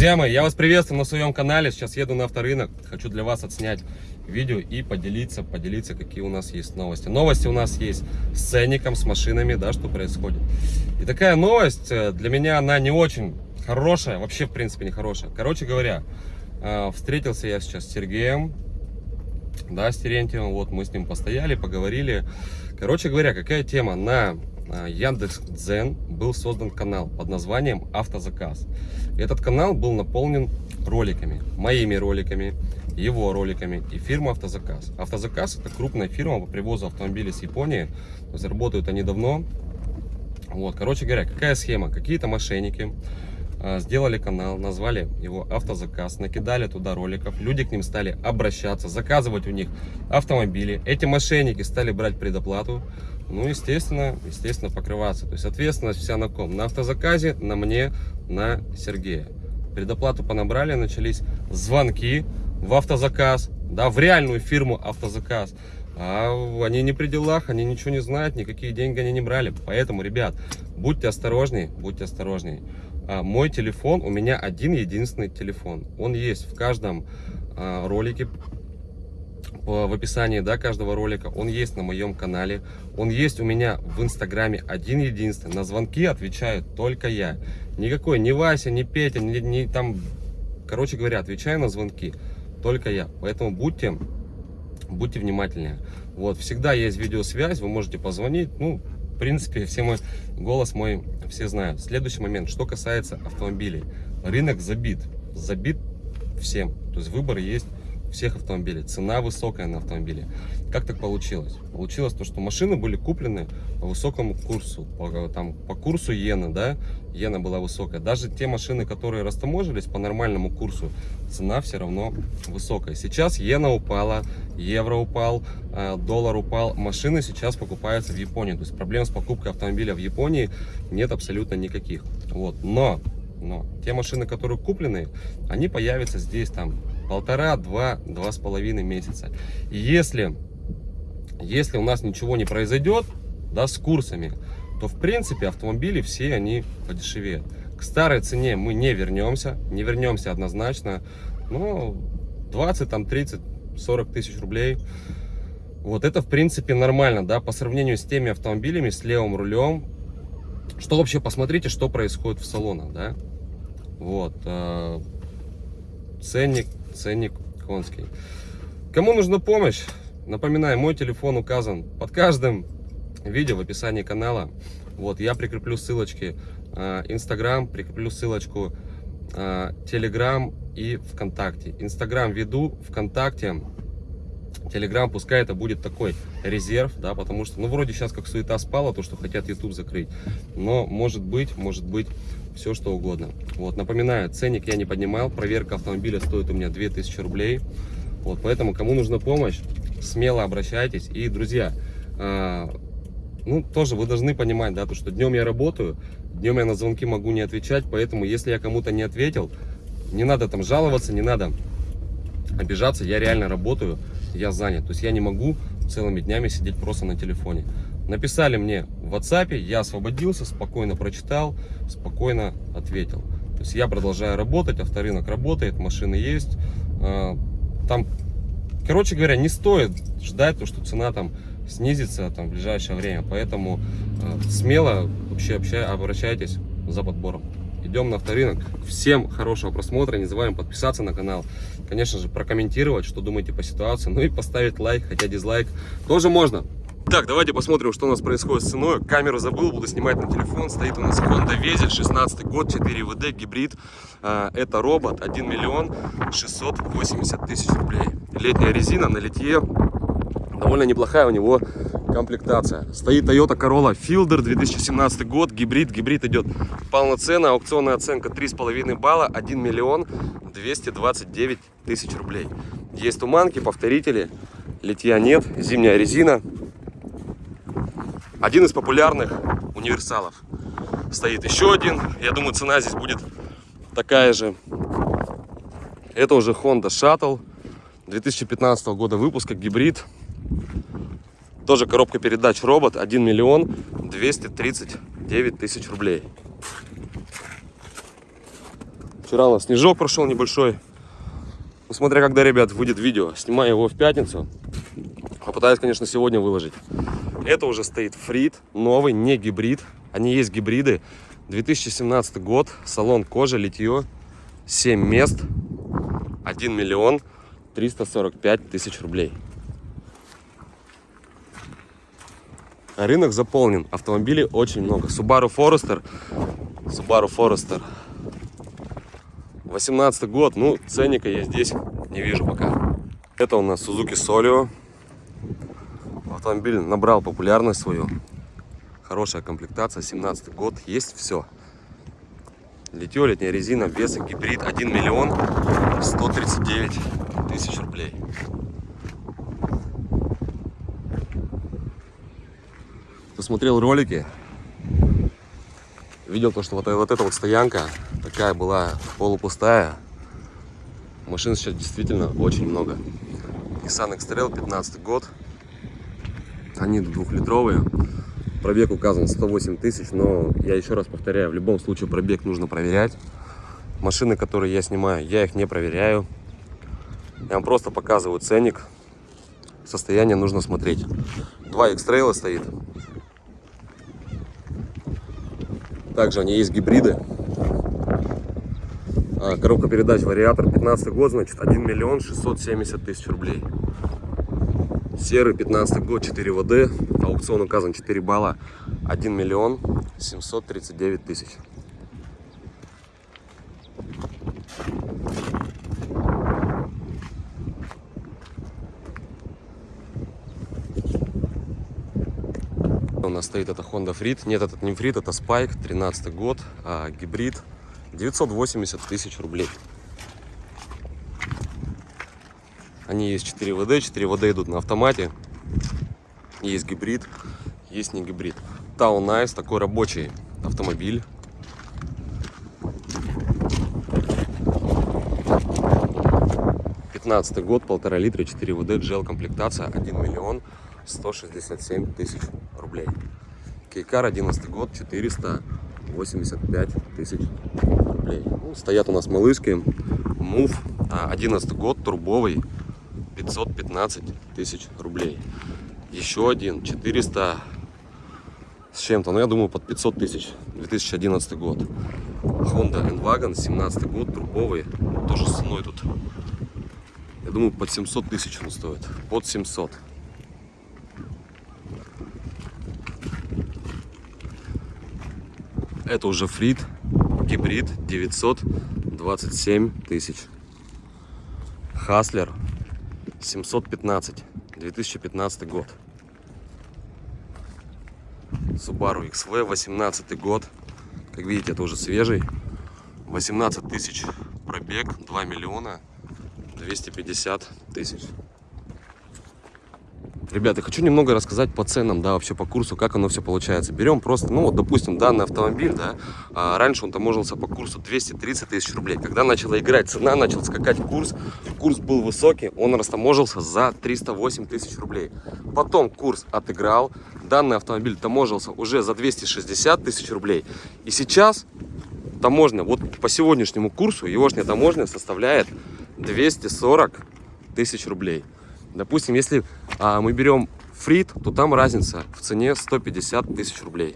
Друзья мои, я вас приветствую на своем канале. Сейчас еду на авторынок. Хочу для вас отснять видео и поделиться, поделиться, какие у нас есть новости. Новости у нас есть с ценником, с машинами, да, что происходит. И такая новость, э, для меня она не очень хорошая, вообще, в принципе, не хорошая. Короче говоря, э, встретился я сейчас с Сергеем, да, с Терентьевым, вот мы с ним постояли, поговорили. Короче говоря, какая тема? На Яндекс Дзен был создан канал под названием Автозаказ. Этот канал был наполнен роликами, моими роликами, его роликами и фирма Автозаказ. Автозаказ это крупная фирма по привозу автомобилей с Японии. Заработают они давно. Вот, короче говоря, какая схема? Какие-то мошенники а, сделали канал, назвали его автозаказ, накидали туда роликов, люди к ним стали обращаться, заказывать у них автомобили. Эти мошенники стали брать предоплату, ну, естественно, естественно, покрываться. То есть ответственность вся на ком? На автозаказе, на мне, на Сергея. Предоплату понабрали, начались звонки в автозаказ, да, в реальную фирму автозаказ. А они не при делах, они ничего не знают, никакие деньги они не брали. Поэтому, ребят, будьте осторожнее, будьте осторожнее. А, мой телефон, у меня один единственный телефон. Он есть в каждом а, ролике, в описании да, каждого ролика. Он есть на моем канале. Он есть у меня в инстаграме один единственный. На звонки отвечаю только я. Никакой, ни Вася, ни Петя, ни, ни там... Короче говоря, отвечаю на звонки только я. Поэтому будьте, будьте внимательнее. Вот, всегда есть видеосвязь, вы можете позвонить. Ну, принципе, все мой голос мой все знают. Следующий момент, что касается автомобилей. Рынок забит. Забит всем. То есть выбор есть всех автомобилей. Цена высокая на автомобиле. Как так получилось? Получилось то, что машины были куплены по высокому курсу, по, там, по курсу иена, да, иена была высокая. Даже те машины, которые растаможились по нормальному курсу, цена все равно высокая. Сейчас иена упала, евро упал, э, доллар упал. Машины сейчас покупаются в Японии. То есть проблем с покупкой автомобиля в Японии нет абсолютно никаких. Вот. Но, но те машины, которые куплены, они появятся здесь там полтора, два, два с половиной месяца. И если, если у нас ничего не произойдет, да, с курсами, то в принципе автомобили все они подешевеют. К старой цене мы не вернемся, не вернемся однозначно, но 20, там 30, 40 тысяч рублей, вот это в принципе нормально, да, по сравнению с теми автомобилями с левым рулем, что вообще посмотрите, что происходит в салонах, да, вот, э, ценник ценник конский. Кому нужна помощь, напоминаю, мой телефон указан под каждым видео в описании канала. Вот, я прикреплю ссылочки а, Инстаграм, прикреплю ссылочку Телеграм и ВКонтакте. Инстаграм веду, ВКонтакте, Телеграм, пускай это будет такой резерв, да, потому что, ну, вроде сейчас как суета спала, то, что хотят YouTube закрыть, но может быть, может быть, все что угодно. Вот, напоминаю, ценник я не поднимал, проверка автомобиля стоит у меня 2000 рублей. Вот, поэтому, кому нужна помощь, смело обращайтесь. И, друзья, э, ну, тоже вы должны понимать, да, то, что днем я работаю, днем я на звонки могу не отвечать, поэтому, если я кому-то не ответил, не надо там жаловаться, не надо обижаться, я реально работаю, я занят. То есть я не могу целыми днями сидеть просто на телефоне. Написали мне в WhatsApp, я освободился, спокойно прочитал, спокойно ответил. То есть я продолжаю работать, авторынок работает, машины есть. А, там, короче говоря, не стоит ждать, то, что цена там снизится там, в ближайшее время. Поэтому а, смело вообще общай, обращайтесь за подбором. Идем на авторынок. Всем хорошего просмотра. Не забываем подписаться на канал. Конечно же, прокомментировать, что думаете по ситуации. Ну и поставить лайк, хотя дизлайк тоже можно. Так, давайте посмотрим, что у нас происходит с ценой. Камеру забыл, буду снимать на телефон. Стоит у нас Honda Vezel, 16 год, 4 ВД, гибрид. А, это робот, 1 миллион 680 тысяч рублей. Летняя резина на литье. Довольно неплохая у него комплектация. Стоит Toyota Corolla Fielder, 2017 год, гибрид. Гибрид идет полноценная, аукционная оценка 3,5 балла, 1 миллион 229 тысяч рублей. Есть туманки, повторители, литья нет, зимняя резина. Один из популярных универсалов. Стоит еще один. Я думаю, цена здесь будет такая же. Это уже Honda Shuttle 2015 года выпуска, гибрид. Тоже коробка передач робот. 1 миллион 239 тысяч рублей. Вчера у нас снежок прошел небольшой. Ну, смотря когда, ребят, выйдет видео. Снимаю его в пятницу. Попытаюсь, конечно, сегодня выложить. Это уже стоит фрит, новый, не гибрид. Они есть гибриды. 2017 год, салон кожа, литье, 7 мест, 1 миллион 345 тысяч рублей. Рынок заполнен, автомобилей очень много. Subaru Forester, Subaru Forester 18 год, ну ценника я здесь не вижу пока. Это у нас Suzuki Solio. Автомобиль набрал популярность свою. Хорошая комплектация, 17 год, есть все. Литье, летняя резина, весы, гибрид 1 миллион 139 тысяч рублей. Кто смотрел ролики, видел то, что вот, вот эта вот стоянка такая была полупустая. Машин сейчас действительно очень много. Nissan X-Trail 15 год. Они двухлитровые. Пробег указан 108 тысяч, но я еще раз повторяю, в любом случае пробег нужно проверять. Машины, которые я снимаю, я их не проверяю. Я вам просто показываю ценник. Состояние нужно смотреть. Два X-Trail стоит. Также они есть гибриды. А, коробка передач вариатор 15 год, значит 1 миллион 670 тысяч рублей. Серый 15 год 4 ВД, аукцион указан 4 балла, 1 миллион 739 тысяч. У нас стоит это Honda Freed. Нет, этот не Freed, это Spike, 13 год, а, гибрид, 980 тысяч рублей. Они есть 4 ВД, 4 ВД идут на автомате. Есть гибрид, есть не гибрид. Town Nice, такой рабочий автомобиль. Пятнадцатый год, полтора литра, 4 ВД, джел комплектация, 1 миллион 167 тысяч рублей. Кейкар, 11 год, 485 тысяч рублей. Ну, стоят у нас малышки. Мув, 11 год, турбовый, 515 тысяч рублей. Еще один 400 с чем-то, но я думаю под 500 тысяч. 2011 год. Honda N-Wagon, 17 год, турбовый. Тоже с ценой тут. Я думаю под 700 тысяч он стоит. Под 700. Это уже фрит, гибрид 927 тысяч. Хаслер 715, 2015 год. Subaru XV, 18 год. Как видите, это уже свежий. 18 тысяч пробег, 2 миллиона 250 тысяч. Ребята, хочу немного рассказать по ценам, да, вообще по курсу, как оно все получается. Берем просто, ну вот, допустим, данный автомобиль, да, а раньше он таможился по курсу 230 тысяч рублей. Когда начала играть цена, начал скакать курс, курс был высокий, он растаможился за 308 тысяч рублей. Потом курс отыграл, данный автомобиль таможился уже за 260 тысяч рублей. И сейчас таможня, вот по сегодняшнему курсу, егошняя таможня составляет 240 тысяч рублей. Допустим, если а, мы берем фрит, то там разница в цене 150 тысяч рублей.